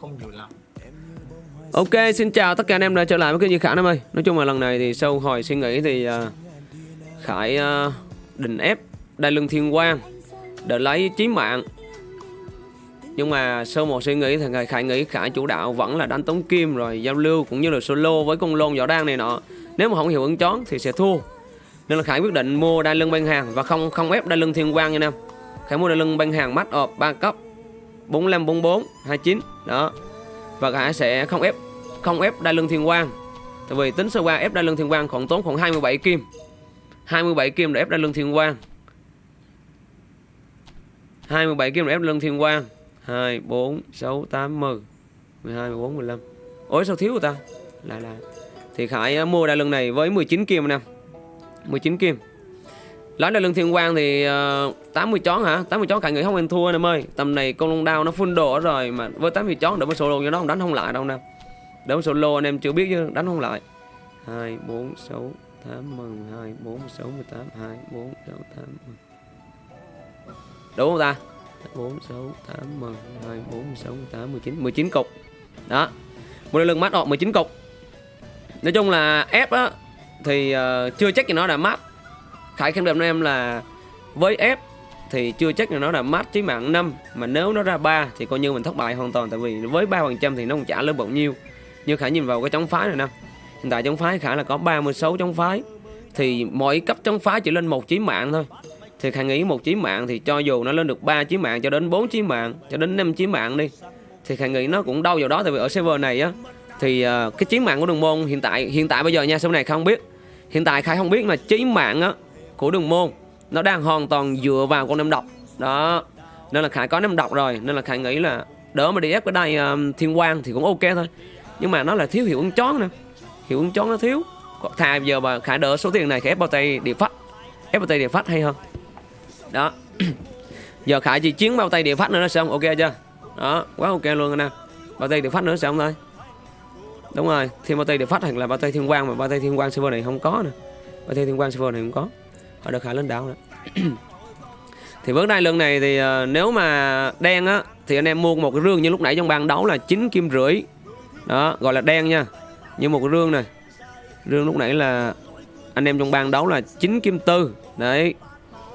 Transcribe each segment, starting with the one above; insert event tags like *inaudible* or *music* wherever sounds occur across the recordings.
không nhiều lắm Ok, xin chào tất cả anh em đã trở lại với kênh Duy Khải em ơi. Nói chung là lần này thì sau hồi suy nghĩ thì uh, Khải uh, định ép đai lưng thiên quang Để lấy chí mạng. Nhưng mà sau một suy nghĩ thì Khải nghĩ Khải chủ đạo vẫn là đánh tống kim rồi giao lưu cũng như là solo với con lôn võ đan này nọ. Nếu mà không hiểu ứng chón thì sẽ thua. Nên là Khải quyết định mua đai lưng Ban hàng và không không ép đai lưng thiên quang nha em. Khải mua đai lưng Ban hàng mắt ọp 3 cấp. 45, 44, 29 Đó. Và cả sẽ không ép không ép đai lưng thiên quang. Tại vì tính sơ qua ép đai lưng thiên quang khoảng tốn khoảng 27 kim. 27 kim để ép đai lưng thiên quang. 27 kim để ép lưng thiên quang. 2 4 6 8 10 12 14 15 ôi sao thiếu rồi ta? Lại lại thì Khải à, mua đai lưng này với 19 kim anh em 19 kim. Lấy đai lương thiên quang thì ờ, uh, 80 chón hả? 80 chón cả người không anh thua anh em ơi Tầm này con long đao nó full đồ rồi Mà với 80 chón đỡ với solo cho nó không đánh không lại đâu nè. Đỡ với solo anh em chưa biết chứ đánh không lại. 2, 4, 6, 8, 12, 4, 6, 18, 2, 4, 6, 8, 10 Đúng không ta? 4, 6, 8, 12, 4, 6, 8 19 19 cục. Đó. Một đai lưng mắt họ 19 cục. Nói chung là ép á Thì uh, chưa chắc gì nó đã mát. Khải khẳng định với em là với F thì chưa chắc là nó là mát chí mạng 5 mà nếu nó ra 3 thì coi như mình thất bại hoàn toàn tại vì với 3% thì nó không trả lớn bao nhiêu. Như Khải nhìn vào cái chống phái này nè. Hiện tại chống phái Khải là có 36 chống phái thì mỗi cấp chống phái chỉ lên một chí mạng thôi. Thì Khải nghĩ một chí mạng thì cho dù nó lên được 3 chí mạng cho đến 4 chí mạng, cho đến 5 chí mạng đi thì Khải nghĩ nó cũng đâu vào đó tại vì ở server này á thì uh, cái chí mạng của đường môn hiện tại hiện tại bây giờ nha sau này không biết. Hiện tại Khải không biết mà chí mạng á của đường môn nó đang hoàn toàn dựa vào con năm độc. Đó nên là khải có năm độc rồi nên là khải nghĩ là đỡ mà đi ép cái đây um, thiên quang thì cũng ok thôi. Nhưng mà nó là thiếu hiệu ứng chón nè hiệu ứng chón nó thiếu. Thà giờ mà khải đỡ số tiền này khải ép bao tay địa phát ép bao tay địa phát hay hơn. Đó. *coughs* Giờ khải chỉ chiến bao tay địa phát nữa là xong ok chưa? Đó quá ok luôn nè. Bao tay địa phát nữa xong thôi. Đúng rồi thêm bao tay địa phát hoặc là bao tay thiên quang mà bao tay thiên quang server này không có nè bao tay thiên quang server này không có họ được khá lên đảo đó. *clears throat* Thì với đai lưng này thì uh, nếu mà đen á thì anh em mua một cái rương như lúc nãy trong ban đấu là 9 kim rưỡi. Đó gọi là đen nha. Như một cái rương này. Rương lúc nãy là anh em trong ban đấu là 9 kim tư. Đấy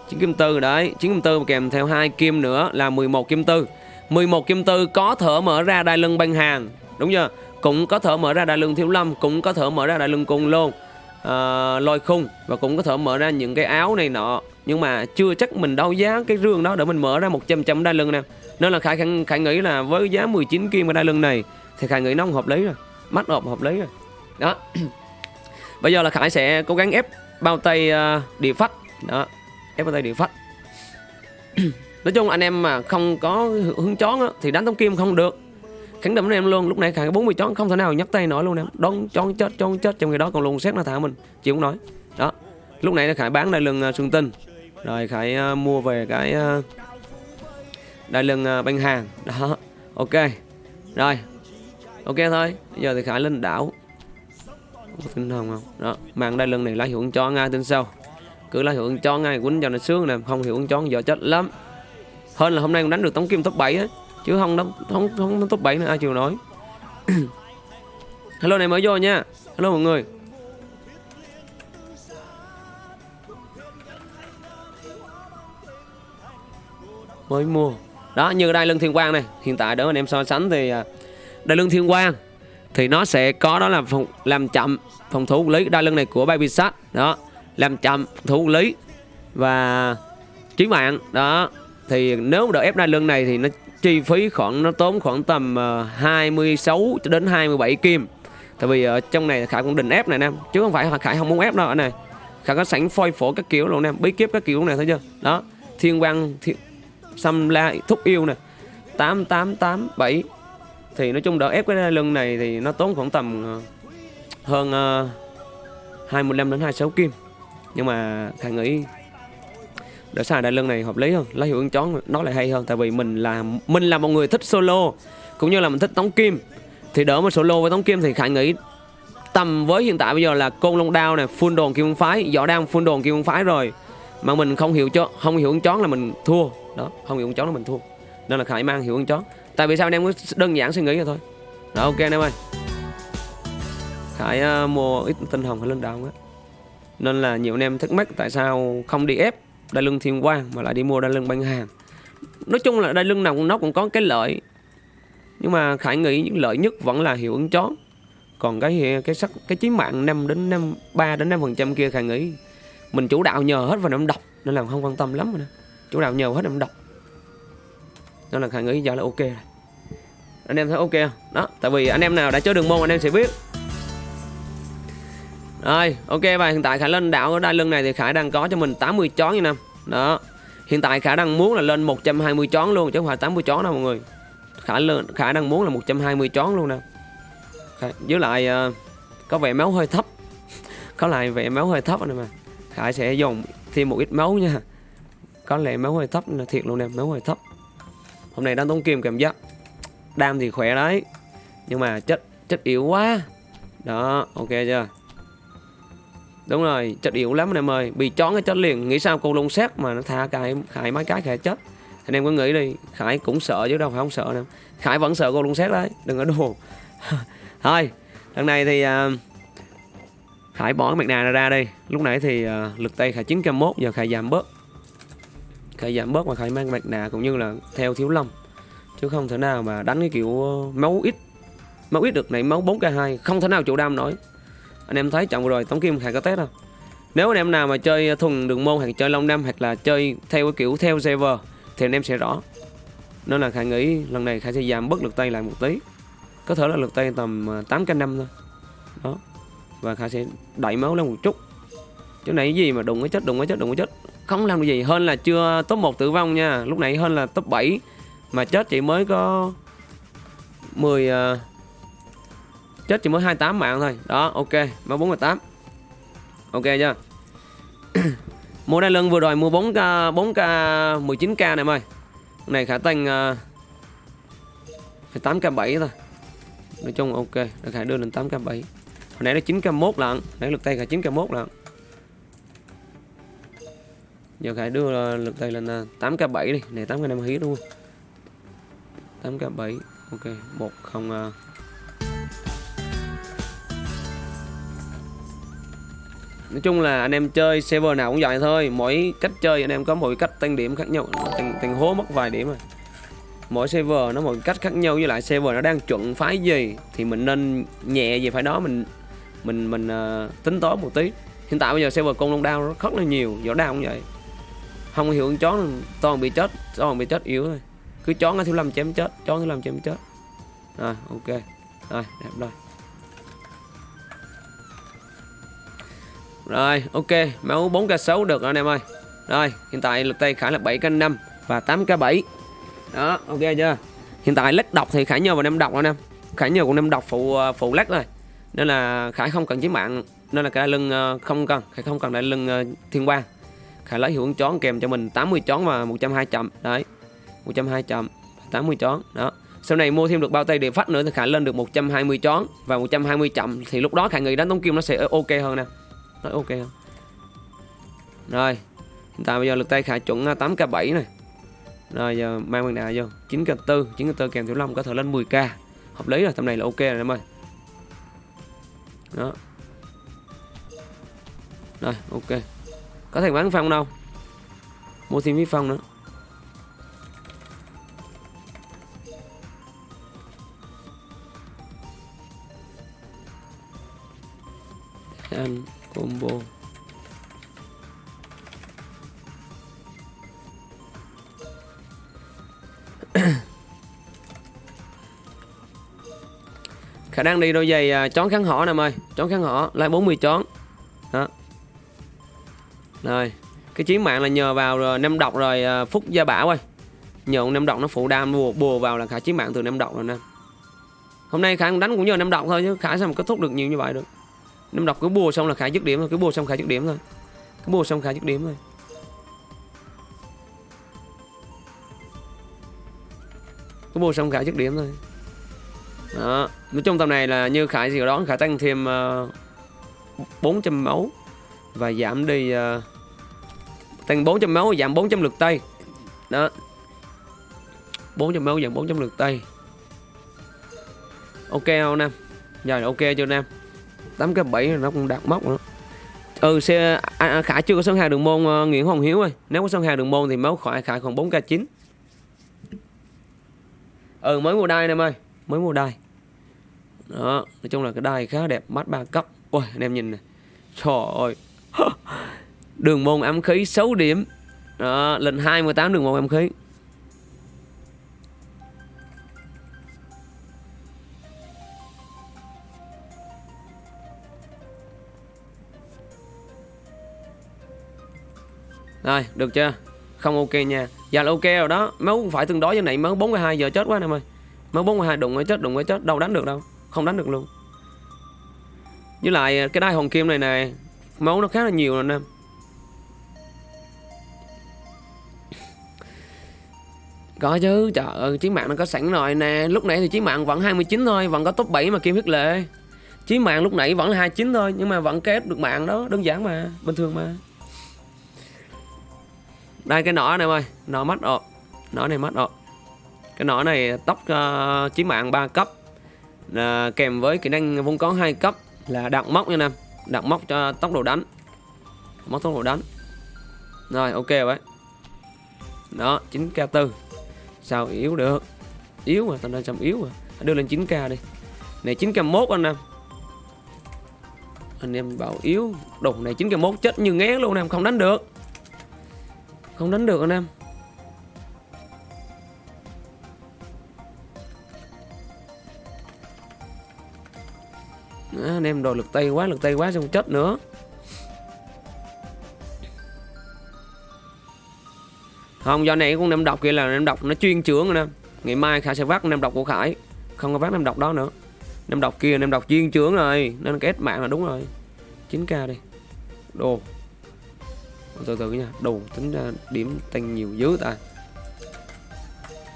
9 kim tư đấy. 9 kim tư kèm theo hai kim nữa là 11 kim tư. 11 kim tư có thở mở ra đai lưng ban hàng. Đúng chưa? Cũng có thở mở ra đai lưng thiếu lâm cũng có thở mở ra đai lưng cung luôn uh, lôi khung và cũng có thể mở ra những cái áo này nọ. Nhưng mà chưa chắc mình đấu giá cái rương đó để mình mở ra 100 trăm đai lưng nè. Nên là khải, khải khải nghĩ là với giá 19 kim cái đai lưng này thì khải nghĩ nó không hợp lý rồi. Mắt hợp hợp lý rồi. Đó. *clears throat* Bây giờ là khải sẽ cố gắng ép bao tay uh, địa phách. Đó. Ép bao tay địa phách. *clears throat* Nói chung anh em mà không có hướng chón á, thì đánh tống kim không được khẳng định với em luôn lúc này khải 40 chón không thể nào nhấc tay nổi luôn em. Đón chón chết chón chết trong người đó còn luôn xét nó thả mình chị không nói đó lúc này khải bán đại lưng uh, à, xuân tinh. Rồi khải uh, mua về cái uh, đại lưng uh, banh hàng đó ok. Rồi ok thôi. Bây giờ thì khải lên đảo. Có tin không không? Đó mạng đại lưng này lá hiệu cho ngay tin sau. Cứ lá hiệu cho ngay quýnh cho nó sướng nè không hiệu ứng cho giờ chết lắm. Hơn là hôm nay cũng đánh được tống kim top 7 á chứ không đóng không không, không top 7 nữa ai chịu nói *coughs* hello này mới vô nha. Hello mọi người. Mới mua. Đó như đai lưng thiên quang này hiện tại đó anh em so sánh thì à, đai lưng thiên quang thì nó sẽ có đó là phòng, làm chậm phòng thủ lý đai lưng này của baby shark đó làm chậm thủ lý và chí mạng. Đó thì nếu đỡ ép đai lưng này thì nó chi phí khoảng nó tốn khoảng tầm ờ, 26 cho đến 27 kim. Tại vì ở trong này khải cũng định ép này nè chứ không phải khải không muốn ép đâu ở này khải có sẵn phôi phổ các kiểu luôn nè bí kiếp các kiểu này thấy chưa đó thiên quang thiên, xăm la thúc yêu nè tám tám tám bảy. Thì nói chung đỡ ép cái lưng này thì nó tốn khoảng tầm ờ, hơn uh, 25 đến 26 kim. Nhưng mà khải nghĩ để xài đại lưng này hợp lý hơn lấy hiệu ứng chón nó lại hay hơn. Tại vì mình là mình là một người thích solo cũng như là mình thích tống kim. Thì đỡ mà solo với tống kim thì khải nghĩ tầm với hiện tại bây giờ là côn long đao này full đồn kim phái võ đang full đồn kim phái rồi. Mà mình không hiểu cho không hiểu ứng chón là mình thua. Đó không hiểu ứng chón là mình thua. Nên là khải mang hiệu ứng chón tại vì sao anh em cứ đơn giản suy nghĩ rồi thôi. Đó ok anh em ơi. Khải uh, mua ít tinh hồng hay lên đao á? Nên là nhiều anh em thắc mắc tại sao không đi ép đai lưng thiên quang mà lại đi mua đai lưng bán hàng nói chung là đai lưng nào cũng nó cũng có cái lợi. Nhưng mà khải nghĩ những lợi nhất vẫn là hiệu ứng chó. Còn cái cái sắc cái chí mạng 5 đến 5 3 đến 5 phần trăm kia khải nghĩ, mình chủ đạo nhờ hết vào năm độc, nên là không quan tâm lắm rồi chủ đạo nhờ hết năm độc. Nên là khải nghĩ giờ là ok rồi. Anh em thấy ok không? Đó, tại vì anh em nào đã chơi đường môn, anh em sẽ biết rồi, ok và hiện tại khải lên đảo ở đai lưng này thì khải đang có cho mình 80 chón như năm đó, hiện tại khải đang muốn là lên 120 chón luôn, chứ không phải 80 chón đâu mọi người. Khải lên, khải đang muốn là 120 chón luôn nè. Với lại ờ, có vẻ máu hơi thấp. *laughs* Có lại vẻ máu hơi thấp này mà. Khải sẽ dùng thêm một ít máu nha. Có lẽ máu hơi thấp là thiệt luôn nè, máu hơi thấp. Hôm nay đang tốn kim cảm giác. Đam thì khỏe đấy, nhưng mà chất chất yếu quá. Đó, ok chưa? Đúng rồi chất yếu lắm anh em ơi. Bị chó cái chết liền. Nghĩ sao con lông xét mà nó tha cái khải mấy cái khải chết? Anh em có nghĩ đi. Khải cũng sợ chứ đâu phải không sợ đâu khải vẫn sợ con lông xét đấy. Đừng có đùa. *laughs* Thôi lần này thì uh, khải bỏ cái mặt nạ ra đi. Lúc nãy thì uh, lực tay khải 901 giờ khải giảm bớt. Khải giảm bớt và khải mang mặt nạ cũng như là theo thiếu lâm chứ không thể nào mà đánh cái kiểu máu ít. Máu ít được này máu 4k2 không thể nào chủ đam nổi anh em thấy trận vừa rồi tống kim khải có test không? Nếu anh em nào mà chơi thuần đường môn hoặc chơi long năm hoặc là chơi theo cái kiểu theo server thì anh em sẽ rõ. Nên là khải nghĩ lần này khải sẽ giảm bớt lượt tay lại một tí. Có thể là lượt tay tầm à, 8 k năm thôi. Đó. Và khải sẽ đẩy máu lên một chút. Chỗ này cái gì mà đụng cái chết đụng cái chết đụng cái chết. Không làm được gì hơn là chưa top 1 tử vong nha. Lúc nãy hơn là top 7 mà chết chỉ mới có 10 uh, à, chết chỉ mới 28 mạng thôi. Đó ok. Máu 48 ok chưa? *clears throat* Mua đai lưng vừa rồi mua 4k 4k 19k này em ơi. Này khả tăng uh, 8k 7 thôi. Nói chung ok đã khả đưa lên 8k 7 hồi nãy nó 9k 1 lận nãy lực tay khả 9k 1 lận. Giờ khả đưa à, lực tay lên à, 8k 7 đi. Này 8k 5 hí đúng không? 8k 7 ok 1 không uh, nói chung là anh em chơi server nào cũng vậy thôi. Mỗi cách chơi anh em có mỗi cách tăng điểm khác nhau. Tăng, tăng hố mất vài điểm rồi. Mỗi server nó một cách khác nhau. Với lại server nó đang chuẩn phái gì thì mình nên nhẹ về phải đó. Mình mình mình uh, tính toán một tí. Hiện tại bây giờ server con long đao rất là nhiều. Võ đao cũng vậy. Không hiểu con chó toàn bị chết toàn bị chết yếu thôi. Cứ chó thiếu lâm chém chết chó thiếu lâm chém chết. Rồi ok. Rồi đẹp rồi. Rồi, ok, Máu 4k6 được rồi anh em ơi. Rồi, hiện tại lực tay Khải là 7k5 Và 8k7 Đó, ok chưa? Hiện tại lách độc thì Khải nhờ vào năm độc anh em. Khải nhờ cũng năm độc phụ à, phụ lách rồi. Nên là Khải không cần chiến mạng, Nên là cái lưng à, không cần. Khải không cần đại lưng à, thiên quang. Khải lấy hiệu ứng chón kèm cho mình 80 chón và 120 chậm. Đấy 120 chậm 80 chón Đó. Sau này mua thêm được bao tay địa phát nữa thì khả lên được 120 chón và 120 chậm. Thì lúc đó khả nghĩ đánh tống kim nó sẽ ok hơn nè tới ok không? Rồi Hiện tại bây giờ lực tay khả chuẩn à, 8k7 này. Rồi, giờ mang bằng đà vô. 9k4 9k4 kèm thiếu long có thể lên 10k Hợp lý rồi, tầm này là ok rồi, em ơi. Đó. Rồi, ok. Có thể bán phong đâu. Mua thêm viết phong nữa. Anh combo. *coughs* Khả năng đi đôi giày à, chón kháng họ nè em ơi chón kháng họ lại 40 chón. Đó. Rồi cái chiến mạng là nhờ vào rồi năm độc rồi à, phúc gia bảo ơi. Nhờ ông năm độc nó phụ đam bùa, bùa vào là khả chiến mạng từ năm độc rồi nè. Hôm nay khả đánh cũng nhờ năm độc thôi chứ khả sao mà kết thúc được nhiều như vậy được. Năm đọc cứ bùa xong là khá dứt điểm thôi Cứ bùa xong khá dứt điểm thôi. Cứ bùa xong khá dứt điểm thôi. Cứ bùa xong khá dứt điểm thôi. Đó Nói chung tầm này là như Khải gì đó Khải tăng thêm ờ, uh, 400 máu Và giảm đi uh, Tăng 400 máu giảm 400 lực tay Đó. 400 máu giảm 400 lượt tay ok không anh em giờ ok chưa anh 8 cái 7 nó cũng đạt mốc nữa. Ừ xe à, à, khải chưa có sân hàng đường môn uh, nguyễn hoàng hiếu ơi. Nếu có sân hàng đường môn thì máu khỏi khải còn 4 k 9 ừ mới mua đai em ơi mới mua đai. Đó nói chung là cái đai khá đẹp mắt ba cấp ôi anh em nhìn này trời ơi. *laughs* Đường môn ám khí 6 điểm. Đó lên 28 đường môn ám khí. Rồi, được chưa? Không ok nha. Dạ là ok rồi đó. Máu cũng phải tương đối với này máu 42 giờ chết quá nè mày ơi. Máu 42 đụng mới chết, đụng mới chết, đâu đánh được đâu. Không đánh được luôn. Với lại à, cái đai hồng kim này nè, máu nó khá là nhiều rồi nè. Có chứ, trời ơi, chiến mạng nó có sẵn rồi nè Lúc nãy thì chiến mạng vẫn 29 thôi Vẫn có top 7 mà kim huyết lệ Chiến mạng lúc nãy vẫn là 29 thôi Nhưng mà vẫn kết được mạng đó Đơn giản mà, bình thường mà đây cái nỏ này ơi. Nỏ mắt rồi nỏ này mắt rồi cái nỏ này tóc uh, chí mạng 3 cấp. Là kèm với kỹ năng vung có hai cấp là đặng móc nha nam đặng móc cho tốc độ đánh. Móc tốc độ đánh. Rồi ok vậy. Đó 9k4 sao yếu được? Yếu mà tao đang chậm yếu mà. Đưa lên 9k đi. Này 9k1 anh em. Anh em bảo yếu. Đồ này 9k1 chết như ngén luôn em không đánh được không đánh được anh em. Đó, anh em đòi lực tay quá lực tay quá xong chết nữa. Không do này con nem độc kia là nem độc nó chuyên trưởng anh em. Ngày mai khải sẽ vác nem độc của khải. Không có vác nem độc đó nữa. Nem độc kia nem độc chuyên trưởng rồi. Nên cái mạng là đúng rồi. 9k đi. Đồ từ từ nha. Đủ tính ra điểm tăng nhiều dữ ta.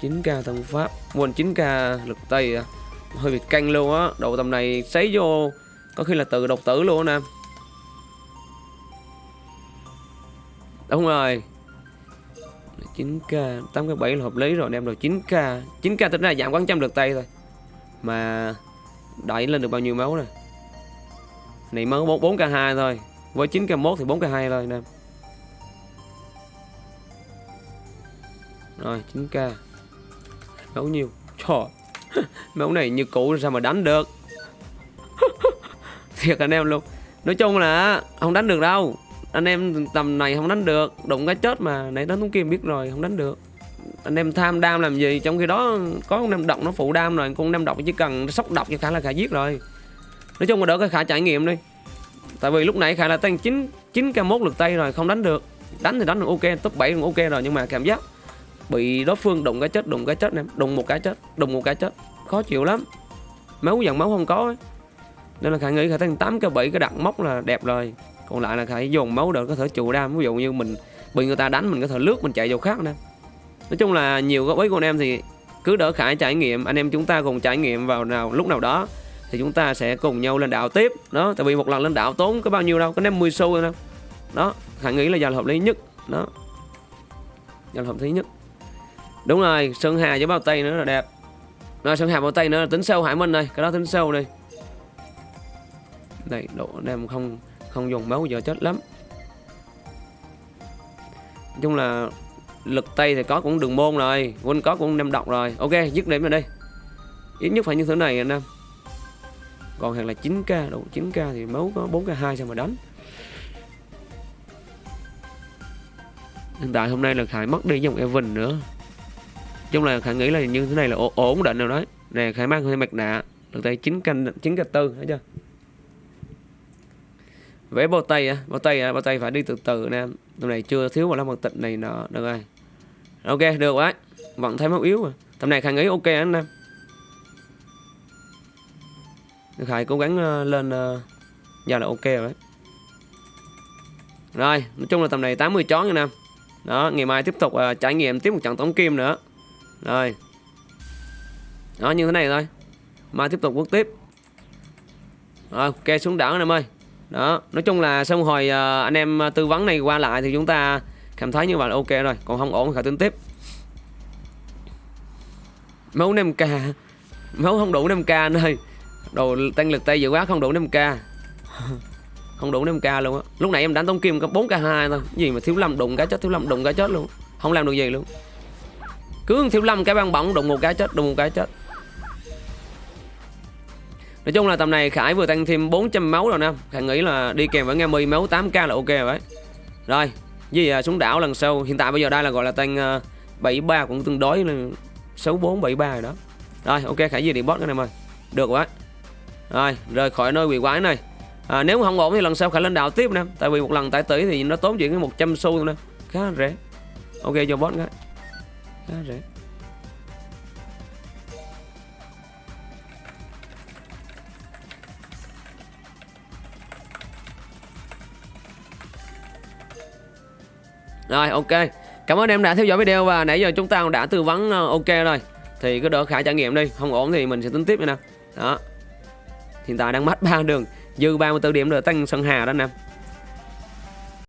9k thân pháp. Quên 9k lực tây à. hơi bị căng luôn á. Độ tầm này sấy vô, có khi là tự độc tử luôn anh em đúng rồi. 9k 8k7 là hợp lý rồi anh em rồi 9k 9k tính ra giảm quán trăm lực tay thôi. Mà đẩy lên được bao nhiêu máu này này mới 4 k 2 thôi. Với 9 k 1 thì 4 k 2 thôi anh em Rồi 9k Máu nhiều Trời. *laughs* Máu này như cũ, sao mà đánh được? *laughs* Thiệt anh em luôn. Nói chung là không đánh được đâu. Anh em tầm này không đánh được. Đụng cái chết mà Nãy đánh thống kia biết rồi, không đánh được. Anh em tham đam làm gì? Trong khi đó có con em độc nó phụ đam rồi, Con nam độc chỉ cần sốc độc cho khả là khả giết rồi. Nói chung là đỡ cái khả trải nghiệm đi. Tại vì lúc nãy khả là tăng 9 9k1 lực tay rồi, không đánh được. Đánh thì đánh được ok, Top 7 cũng ok rồi, nhưng mà cảm giác bị đối phương đụng cái chết, đụng cái chết em đụng một cái chết, đụng một cái chết. Khó chịu lắm. Máu dần máu không có ấy. nên là khải nghĩ khải tăng tám cái bảy cái đặt móc là đẹp rồi. Còn lại là khải dồn máu được có thể trụ đam. Ví dụ như mình bị người ta đánh, mình có thể lướt, mình chạy vào khác nè. Nói chung là nhiều gói của anh em thì cứ đỡ khải trải nghiệm. Anh em chúng ta cùng trải nghiệm vào nào, lúc nào đó thì chúng ta sẽ cùng nhau lên đảo tiếp. Đó, tại vì một lần lên đảo tốn có bao nhiêu đâu, có năm mươi xu đâu. Đó, khải nghĩ là giờ là hợp lý nhất. Đó. Giờ là hợp lý nhất. Đúng rồi, Sơn Hà với bao tay nữa là đẹp. Rồi Sơn Hà bao tay nữa là tính sâu Hải Minh đây Cái đó tính sâu đi. Đây, độ đem không không dùng máu giờ chết lắm. Nói chung là lực tay thì có cũng đường môn rồi Quân có cũng đem độc rồi. Ok, dứt điểm rồi đây Ít nhất phải như thế này anh em. Còn hàng là 9k, đủ 9k thì máu có 4k2 sao mà đánh. Hiện tại hôm nay là Khải mất đi dòng Evan nữa chung là khả nghĩ là như thế này là ổn định rồi đấy nè khải mang hơi mặt nạ được tay chín canh chín canh tư thấy chưa? Vẽ bao tay á bao tay á bao tay phải đi từ từ nè. Tầm này chưa thiếu một lá mật tịch này nọ được rồi. Ok được quá vẫn thấy máu yếu à tầm này khả nghĩ ok anh em khải cố gắng ờ, lên ờ, giờ là ok rồi đấy. Rồi nói chung là tầm này 80 chón nha nam. Đó ngày mai tiếp tục uh, trải nghiệm tiếp một trận tống kim nữa rồi. Đó, như thế này thôi. Mai tiếp tục bước tiếp. Rồi, ok, xuống đảo anh em ơi. Đó, nói chung là xong hồi à, anh em à, tư vấn này qua lại Thì chúng ta cảm thấy như vậy là ok rồi. Còn không ổn thì tính tiếp. Máu 5k máu không đủ 5k anh ơi. Đồ tăng lực tay dữ quá không đủ 5k *laughs* không đủ 5k luôn á. Lúc nãy em đánh tống kim có 4k2 thôi. Gì mà thiếu lâm đụng cái chết, thiếu lâm đụng cái chết luôn. Không làm được gì luôn cứ thiếu lâm cái băng bỏng đụng một cái chết đụng một cái chết. Nói chung là tầm này Khải vừa tăng thêm 400 máu rồi nè. Khải nghĩ là đi kèm với nghe mi máu 8k là ok rồi đấy. Rồi Gì à, xuống đảo lần sau. Hiện tại bây giờ đây là gọi là tăng à, uh, 73 cũng tương đối là 64 73 rồi đó. Rồi ok Khải gì điện boss cái này mời. Được quá. Rồi rời khỏi nơi quỷ quái này. À, Nếu không ổn thì lần sau Khải lên đảo tiếp nè. Tại vì một lần tải tỷ thì nó tốn chuyện 100 xu thôi nè. Khá rẻ. Ok cho boss cái. Khá Rồi. Ok. Cảm ơn em đã theo dõi video và nãy giờ chúng ta đã tư vấn ờ, ok rồi. Thì cứ đỡ khả trải nghiệm đi. Không ổn thì mình sẽ tính tiếp nha nè Đó. Hiện tại đang mất ba đường. Dư 34 điểm rồi, tăng sân hà đó nè.